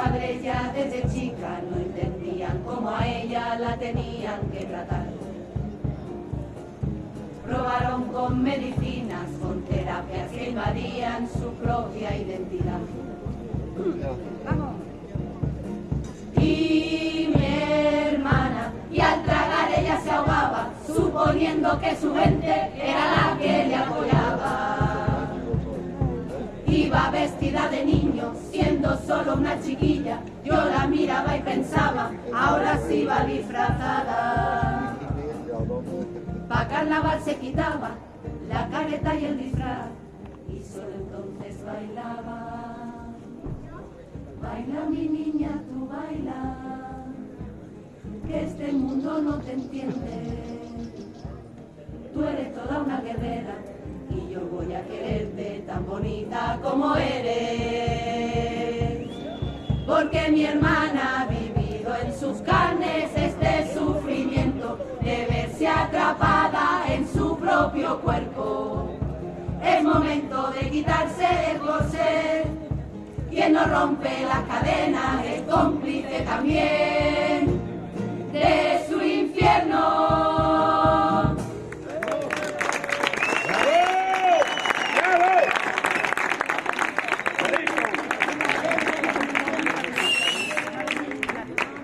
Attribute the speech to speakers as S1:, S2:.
S1: padres ya desde chica no entendían cómo a ella la tenían que tratar. Probaron con medicinas, con terapias que invadían su propia identidad. Y mi hermana, y al tragar ella se ahogaba, suponiendo que su gente era la que le apoyaba. Iba vestida de niño, siendo solo una chiquilla. Yo la miraba y pensaba, ahora sí va disfrazada. Pa' carnaval se quitaba la careta y el disfraz, y solo entonces bailaba. Baila mi niña, tú baila, que este mundo no te entiende. Tú eres toda una guerrera y yo voy a quererte tan bonita como eres. Porque mi hermana ha vivido en sus carnes este sufrimiento de verse atrapada en su propio cuerpo. Es momento de quitarse el corsé. Quien no rompe las cadenas es cómplice también